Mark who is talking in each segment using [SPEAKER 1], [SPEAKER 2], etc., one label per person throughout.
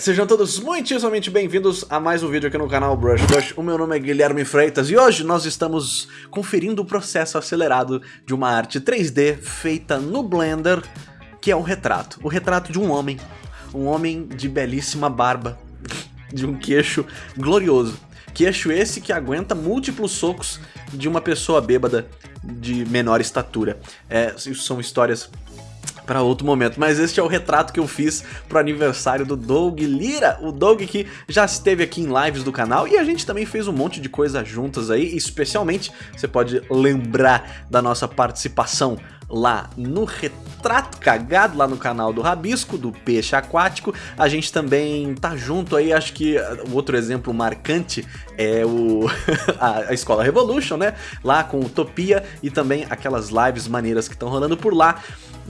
[SPEAKER 1] Sejam todos muitíssimamente bem-vindos a mais um vídeo aqui no canal Brush Brush. O meu nome é Guilherme Freitas e hoje nós estamos conferindo o processo acelerado de uma arte 3D feita no Blender, que é um retrato. O retrato de um homem. Um homem de belíssima barba, de um queixo glorioso. Queixo esse que aguenta múltiplos socos de uma pessoa bêbada de menor estatura. É, são histórias para outro momento. Mas este é o retrato que eu fiz pro aniversário do Doug Lira, o Doug que já esteve aqui em lives do canal e a gente também fez um monte de coisa juntas aí, especialmente você pode lembrar da nossa participação lá no Retrato Cagado, lá no canal do Rabisco, do Peixe Aquático. A gente também tá junto aí, acho que o outro exemplo marcante é o a, a Escola Revolution, né? Lá com Utopia e também aquelas lives maneiras que estão rolando por lá.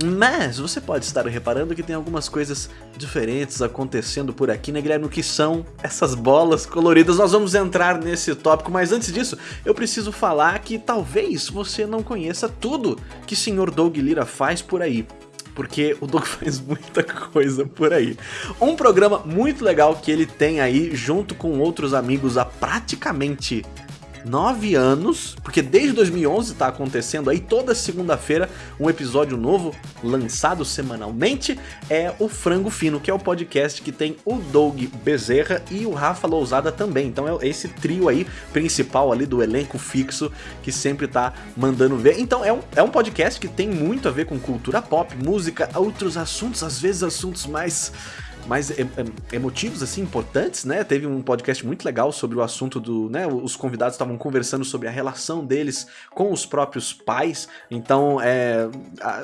[SPEAKER 1] Mas você pode estar reparando que tem algumas coisas diferentes acontecendo por aqui, né, Guilherme? O que são essas bolas coloridas? Nós vamos entrar nesse tópico, mas antes disso, eu preciso falar que talvez você não conheça tudo que Sr. Doug Lira faz por aí porque o Doug faz muita coisa por aí. Um programa muito legal que ele tem aí, junto com outros amigos há praticamente nove anos, porque desde 2011 tá acontecendo aí toda segunda-feira um episódio novo lançado semanalmente, é o Frango Fino, que é o podcast que tem o Doug Bezerra e o Rafa Lousada também. Então é esse trio aí principal ali do elenco fixo que sempre tá mandando ver. Então é um, é um podcast que tem muito a ver com cultura pop, música, outros assuntos, às vezes assuntos mais mais emotivos, assim, importantes, né? Teve um podcast muito legal sobre o assunto do, né? Os convidados estavam conversando sobre a relação deles com os próprios pais. Então, é,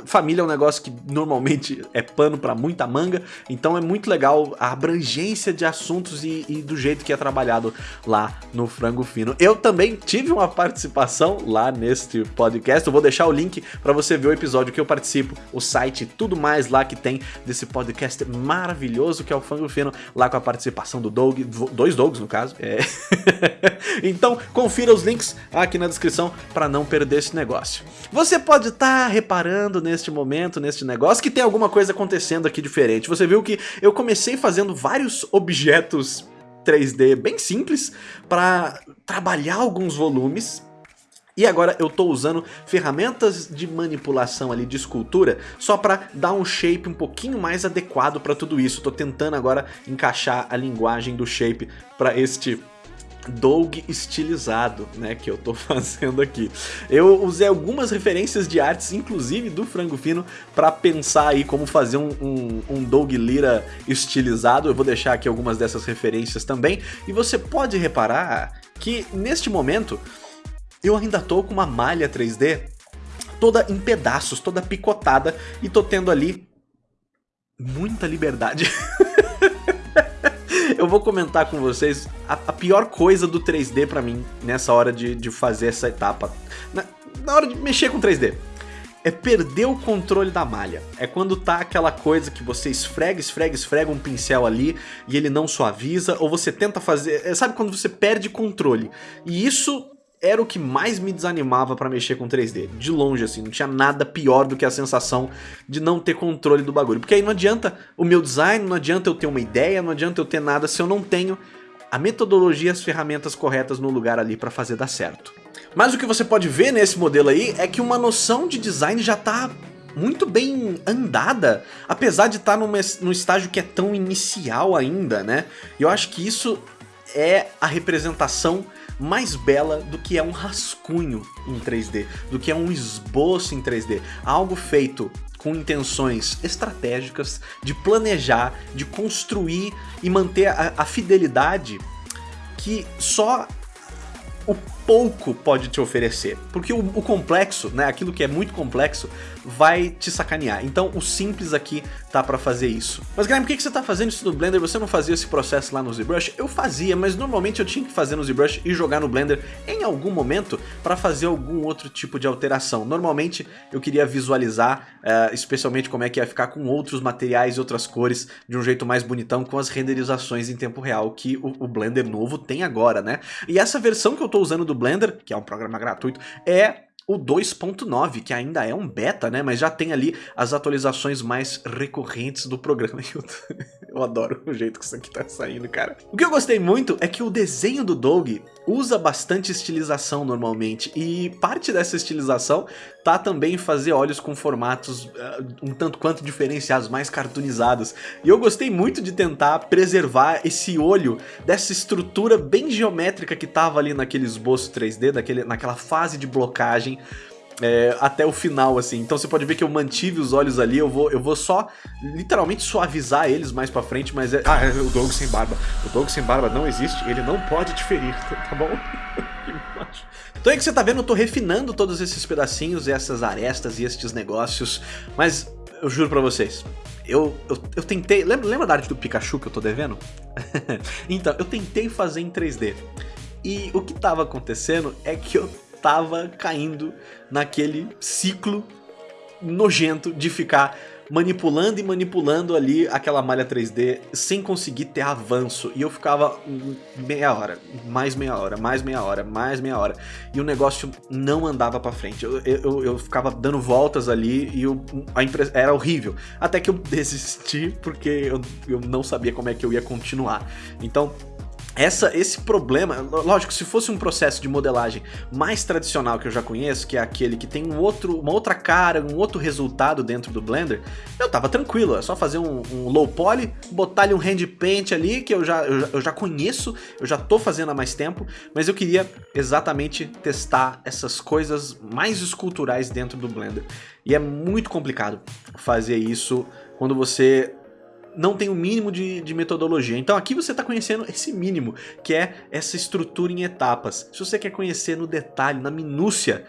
[SPEAKER 1] família é um negócio que normalmente é pano para muita manga. Então, é muito legal a abrangência de assuntos e, e, do jeito que é trabalhado lá no Frango Fino. Eu também tive uma participação lá neste podcast. Eu vou deixar o link para você ver o episódio que eu participo, o site, tudo mais lá que tem desse podcast maravilhoso maravilhoso que é o Fango Fino, lá com a participação do Doug, dois Dougs no caso. É. então confira os links aqui na descrição para não perder esse negócio. Você pode estar tá reparando neste momento, neste negócio, que tem alguma coisa acontecendo aqui diferente. Você viu que eu comecei fazendo vários objetos 3D bem simples para trabalhar alguns volumes e agora eu estou usando ferramentas de manipulação ali de escultura só para dar um shape um pouquinho mais adequado para tudo isso. Estou tentando agora encaixar a linguagem do shape para este Doug estilizado, né, que eu tô fazendo aqui. Eu usei algumas referências de artes, inclusive do Frango Fino, para pensar aí como fazer um, um, um Doug Lira estilizado. Eu vou deixar aqui algumas dessas referências também. E você pode reparar que neste momento eu ainda tô com uma malha 3D toda em pedaços, toda picotada e tô tendo ali muita liberdade. eu vou comentar com vocês a, a, pior coisa do 3D pra mim nessa hora de, de fazer essa etapa. Na, na hora de mexer com 3D é perder o controle da malha. É quando tá aquela coisa que você esfrega, esfrega, esfrega um pincel ali e ele não suaviza, ou você tenta fazer... É, sabe quando você perde controle? E isso era o que mais me desanimava para mexer com 3D. De longe, assim, não tinha nada pior do que a sensação de não ter controle do bagulho. Porque aí não adianta o meu design, não adianta eu ter uma ideia, não adianta eu ter nada se eu não tenho a metodologia e as ferramentas corretas no lugar ali para fazer dar certo. Mas o que você pode ver nesse modelo aí é que uma noção de design já tá muito bem andada, apesar de estar tá num estágio que é tão inicial ainda, né? Eu acho que isso é a representação mais bela do que é um rascunho em 3D, do que é um esboço em 3D. Algo feito com intenções estratégicas de planejar, de construir e manter a, a fidelidade que só o pouco pode te oferecer. Porque o, o, complexo, né, aquilo que é muito complexo, vai te sacanear. Então o simples aqui tá pra fazer isso. Mas Guilherme, por que, que você tá fazendo isso no Blender? Você não fazia esse processo lá no ZBrush? Eu fazia, mas normalmente eu tinha que fazer no ZBrush e jogar no Blender em algum momento para fazer algum outro tipo de alteração. Normalmente eu queria visualizar, uh, especialmente como é que ia ficar com outros materiais e outras cores de um jeito mais bonitão com as renderizações em tempo real que o, o Blender novo tem agora, né? E essa versão que eu tô usando do do Blender, que é um programa gratuito, é o 2.9, que ainda é um beta, né? Mas já tem ali as atualizações mais recorrentes do programa. Eu, adoro o jeito que isso aqui tá saindo, cara. O que eu gostei muito é que o desenho do Doug usa bastante estilização normalmente, e parte dessa estilização tá também em fazer olhos com formatos uh, um tanto quanto diferenciados, mais cartoonizados. E eu gostei muito de tentar preservar esse olho dessa estrutura bem geométrica que tava ali naquele esboço 3D, daquele, naquela fase de blocagem é, até o final, assim. Então você pode ver que eu mantive os olhos ali, eu vou, eu vou só literalmente suavizar eles mais pra frente, mas é... Ah, é o Doug sem barba. O Doug sem barba não existe, ele não pode te ferir, tá bom? Então é que você tá vendo, eu tô refinando todos esses pedacinhos, essas arestas e estes negócios, mas eu juro pra vocês, eu, eu, eu, tentei... Lembra, lembra da arte do Pikachu que eu tô devendo? então, eu tentei fazer em 3D. E o que tava acontecendo é que eu tava caindo naquele ciclo nojento de ficar manipulando e manipulando ali aquela malha 3D sem conseguir ter avanço. E eu ficava meia hora, mais meia hora, mais meia hora, mais meia hora. E o negócio não andava pra frente. Eu, eu, eu ficava dando voltas ali e eu, a impre... era horrível. Até que eu desisti porque eu, eu não sabia como é que eu ia continuar. Então essa, esse problema, lógico, se fosse um processo de modelagem mais tradicional que eu já conheço, que é aquele que tem um outro, uma outra cara, um outro resultado dentro do Blender, eu tava tranquilo, é só fazer um, um low poly, botar ali um hand paint ali, que eu já, eu já, eu já conheço, eu já tô fazendo há mais tempo, mas eu queria exatamente testar essas coisas mais esculturais dentro do Blender. E é muito complicado fazer isso quando você não tem o mínimo de, de metodologia. Então aqui você está conhecendo esse mínimo, que é essa estrutura em etapas. Se você quer conhecer no detalhe, na minúcia,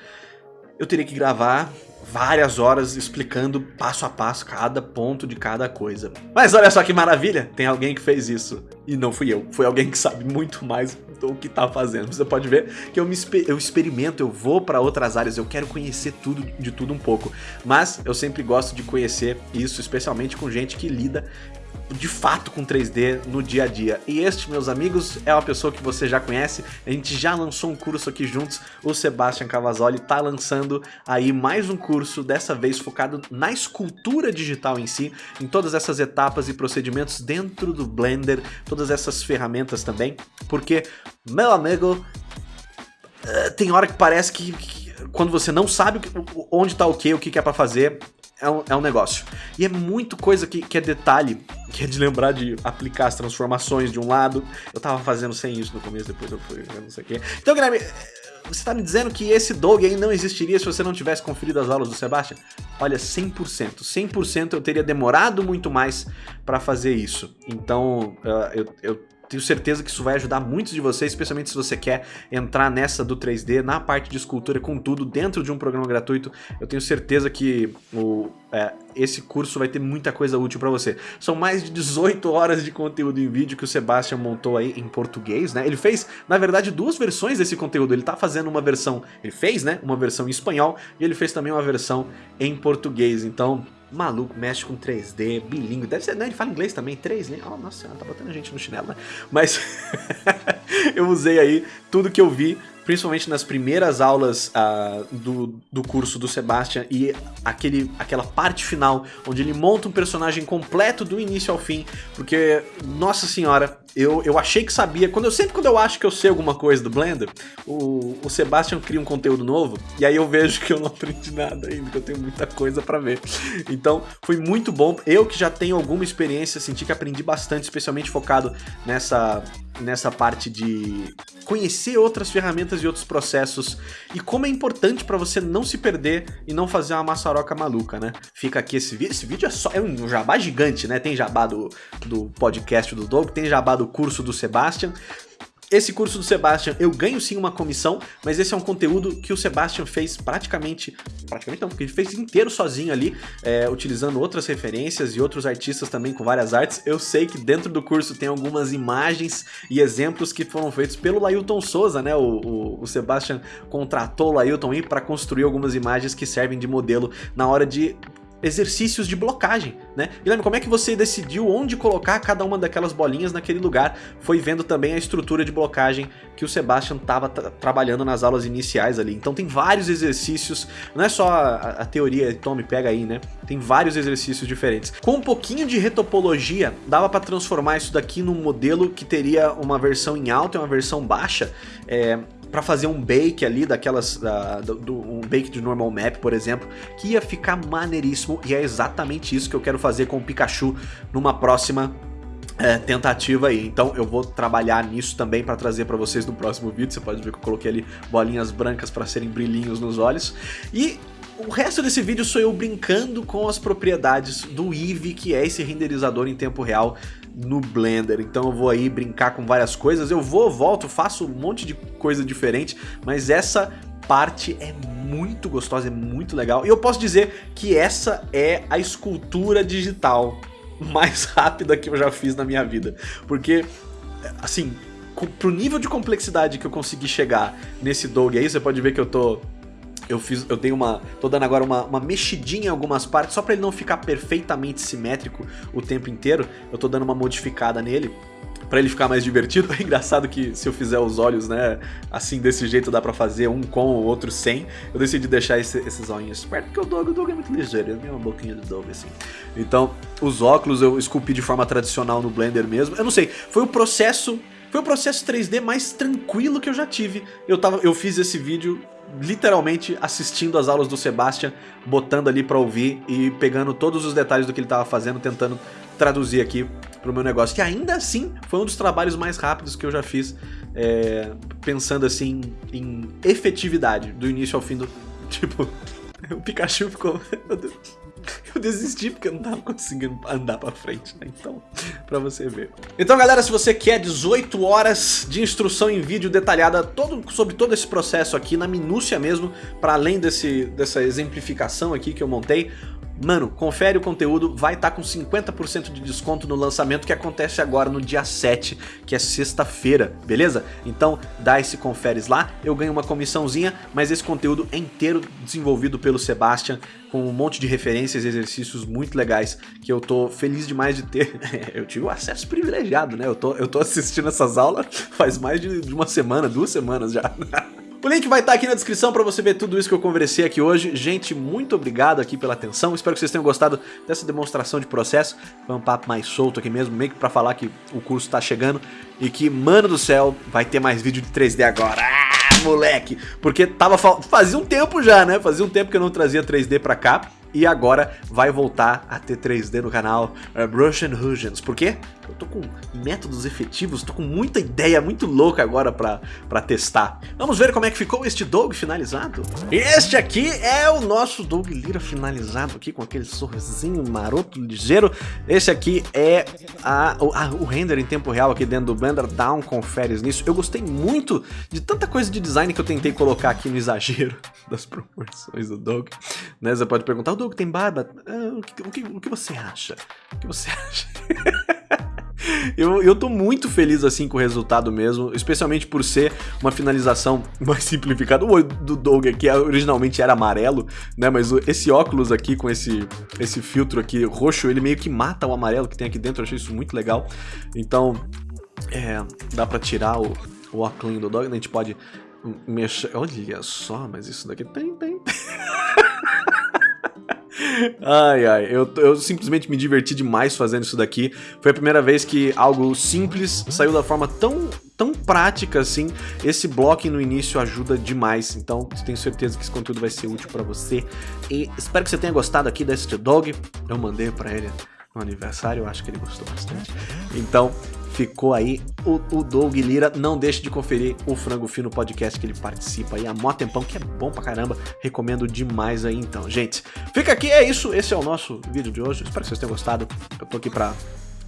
[SPEAKER 1] eu teria que gravar várias horas explicando passo a passo cada ponto de cada coisa. Mas olha só que maravilha, tem alguém que fez isso. E não fui eu, foi alguém que sabe muito mais do que tá fazendo. Você pode ver que eu, me eu experimento, eu vou para outras áreas, eu quero conhecer tudo de tudo um pouco. Mas eu sempre gosto de conhecer isso, especialmente com gente que lida de fato com 3D no dia a dia. E este, meus amigos, é uma pessoa que você já conhece, a gente já lançou um curso aqui juntos, o Sebastian Cavazoli está lançando aí mais um curso, dessa vez focado na escultura digital em si, em todas essas etapas e procedimentos dentro do Blender, todas essas ferramentas também, porque, meu amigo, eh, tem hora que parece que, que quando você não sabe onde está o que, o que é para fazer, é um, é um negócio. E é muito coisa que, que é detalhe, que é de lembrar de aplicar as transformações de um lado. Eu tava fazendo sem isso no começo, depois eu fui, não sei o quê. Então, Guilherme, você tá me dizendo que esse dog aí não existiria se você não tivesse conferido as aulas do Sebastian? Olha, 100%. 100% eu teria demorado muito mais para fazer isso. Então, uh, eu, eu tenho certeza que isso vai ajudar muitos de vocês, especialmente se você quer entrar nessa do 3D, na parte de escultura com tudo, dentro de um programa gratuito. Eu tenho certeza que o, é, esse curso vai ter muita coisa útil para você. São mais de 18 horas de conteúdo em vídeo que o Sebastian montou aí em português, né? Ele fez, na verdade, duas versões desse conteúdo. Ele tá fazendo uma versão, ele fez, né? Uma versão em espanhol e ele fez também uma versão em português. Então, maluco, mexe com 3D, bilíngue, deve ser, né, ele fala inglês também, 3D, oh, nossa tá botando gente no chinelo, né? Mas eu usei aí tudo que eu vi principalmente nas primeiras aulas uh, do, do curso do Sebastian e aquele, aquela parte final, onde ele monta um personagem completo do início ao fim, porque, nossa senhora, eu, eu achei que sabia, quando eu sempre quando eu acho que eu sei alguma coisa do Blender, o, o Sebastian cria um conteúdo novo, e aí eu vejo que eu não aprendi nada ainda, que eu tenho muita coisa pra ver. Então, foi muito bom, eu que já tenho alguma experiência, senti que aprendi bastante, especialmente focado nessa, nessa parte de conhecer outras ferramentas e outros processos e como é importante para você não se perder e não fazer uma maçaroca maluca, né? Fica aqui esse vídeo, esse vídeo é só é um jabá gigante, né? Tem jabá do, do podcast do Doug, tem jabá do curso do Sebastian, esse curso do Sebastian, eu ganho sim uma comissão, mas esse é um conteúdo que o Sebastian fez praticamente, praticamente não, porque ele fez inteiro sozinho ali, é, utilizando outras referências e outros artistas também com várias artes. Eu sei que dentro do curso tem algumas imagens e exemplos que foram feitos pelo Lailton Souza, né? O, o, o Sebastian contratou o Lailton para construir algumas imagens que servem de modelo na hora de exercícios de blocagem, né? Guilherme, como é que você decidiu onde colocar cada uma daquelas bolinhas naquele lugar? Foi vendo também a estrutura de blocagem que o Sebastian estava trabalhando nas aulas iniciais ali. Então tem vários exercícios, não é só a, a teoria, tome, pega aí, né? Tem vários exercícios diferentes. Com um pouquinho de retopologia, dava para transformar isso daqui num modelo que teria uma versão em alta e uma versão baixa, é, para fazer um bake ali daquelas da, do, um bake de normal map, por exemplo, que ia ficar maneiríssimo e é exatamente isso que eu quero fazer com o Pikachu numa próxima é, tentativa aí. Então eu vou trabalhar nisso também para trazer para vocês no próximo vídeo. Você pode ver que eu coloquei ali bolinhas brancas para serem brilhinhos nos olhos. E o resto desse vídeo sou eu brincando com as propriedades do Eevee, que é esse renderizador em tempo real no Blender. Então eu vou aí brincar com várias coisas. Eu vou, volto, faço um monte de coisa diferente, mas essa parte é muito gostosa, é muito legal. E eu posso dizer que essa é a escultura digital mais rápida que eu já fiz na minha vida. Porque, assim, pro nível de complexidade que eu consegui chegar nesse dog aí, você pode ver que eu tô eu fiz, eu dei uma, tô dando agora uma, uma mexidinha em algumas partes, só para ele não ficar perfeitamente simétrico o tempo inteiro, eu tô dando uma modificada nele, para ele ficar mais divertido. É engraçado que se eu fizer os olhos, né, assim, desse jeito dá pra fazer, um com o outro sem. Eu decidi deixar esse, esses olhinhos perto, porque o Dog, o Dog é muito ligeiro, ele tem uma boquinha de Dog, assim. Então, os óculos eu esculpi de forma tradicional no Blender mesmo. Eu não sei, foi o processo... Foi o processo 3D mais tranquilo que eu já tive. Eu, tava, eu fiz esse vídeo literalmente assistindo as aulas do Sebastian, botando ali pra ouvir e pegando todos os detalhes do que ele tava fazendo, tentando traduzir aqui pro meu negócio. Que ainda assim foi um dos trabalhos mais rápidos que eu já fiz, é, pensando assim em efetividade, do início ao fim do... Tipo, o Pikachu ficou... eu desisti porque eu não tava conseguindo andar pra frente, né? Então, pra você ver. Então, galera, se você quer 18 horas de instrução em vídeo detalhada todo, sobre todo esse processo aqui, na minúcia mesmo, para além desse, dessa exemplificação aqui que eu montei, Mano, confere o conteúdo, vai estar tá com 50% de desconto no lançamento que acontece agora no dia 7, que é sexta-feira, beleza? Então dá esse conferes lá, eu ganho uma comissãozinha, mas esse conteúdo é inteiro desenvolvido pelo Sebastian, com um monte de referências e exercícios muito legais, que eu tô feliz demais de ter. eu tive um acesso privilegiado, né? Eu tô, eu tô assistindo essas aulas faz mais de uma semana, duas semanas já. O link vai estar aqui na descrição para você ver tudo isso que eu conversei aqui hoje. Gente, muito obrigado aqui pela atenção. Espero que vocês tenham gostado dessa demonstração de processo. Foi um papo mais solto aqui mesmo, meio que para falar que o curso está chegando e que, mano do céu, vai ter mais vídeo de 3D agora. Ah, moleque! Porque tava fazia um tempo já, né? Fazia um tempo que eu não trazia 3D para cá e agora vai voltar a ter 3D no canal uh, Brush and Hugins. Por quê? Eu tô com métodos efetivos, tô com muita ideia muito louca agora pra, pra testar. Vamos ver como é que ficou este Dog finalizado? Este aqui é o nosso Dog Lira finalizado aqui com aquele sorrisinho maroto, ligeiro. Esse aqui é a, a, o render em tempo real aqui dentro do Blender, dá um conferes nisso. Eu gostei muito de tanta coisa de design que eu tentei colocar aqui no exagero das proporções do Dog. Né? Você pode perguntar, o Dog tem barba? Ah, o, que, o, que, o que você acha? O que você acha? Eu, eu tô muito feliz assim com o resultado mesmo, especialmente por ser uma finalização mais simplificada. O olho do Doug aqui originalmente era amarelo, né? Mas esse óculos aqui com esse, esse filtro aqui roxo, ele meio que mata o amarelo que tem aqui dentro. Eu achei isso muito legal. Então, é, dá pra tirar o, o óculos do Doug, né? a gente pode mexer... Olha só, mas isso daqui tem, tem... Ai, ai, eu, eu simplesmente me diverti demais fazendo isso daqui. Foi a primeira vez que algo simples saiu da forma tão, tão prática assim. Esse bloco no início ajuda demais, então tenho certeza que esse conteúdo vai ser útil pra você. E espero que você tenha gostado aqui desse dog. Eu mandei pra ele no aniversário, eu acho que ele gostou bastante. Então, ficou aí o, o Doug Lira. Não deixe de conferir o Frango Fino podcast que ele participa aí há mó tempão, que é bom pra caramba. Recomendo demais aí então. Gente, fica aqui, é isso. Esse é o nosso vídeo de hoje. Espero que vocês tenham gostado. Eu tô aqui pra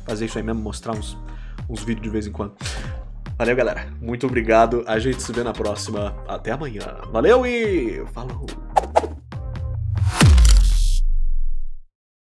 [SPEAKER 1] fazer isso aí mesmo, mostrar uns, uns vídeos de vez em quando. Valeu, galera. Muito obrigado. A gente se vê na próxima. Até amanhã. Valeu e falou!